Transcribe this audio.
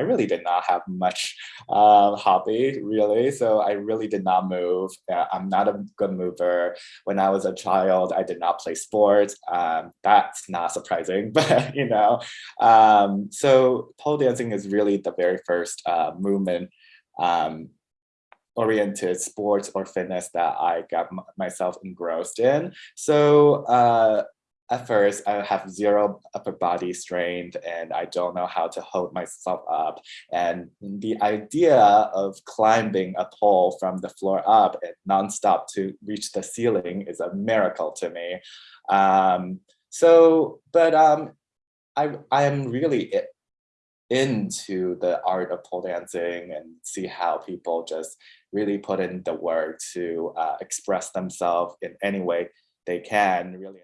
I really did not have much uh, hobby, really. So I really did not move. Uh, I'm not a good mover. When I was a child, I did not play sports. Um, that's not surprising, but you know. Um, so pole dancing is really the very first uh, movement um, oriented sports or fitness that I got myself engrossed in. So uh, at first I have zero upper body strength and I don't know how to hold myself up. And the idea of climbing a pole from the floor up and nonstop to reach the ceiling is a miracle to me. Um, so, but um, I, I am really into the art of pole dancing and see how people just really put in the work to uh, express themselves in any way they can really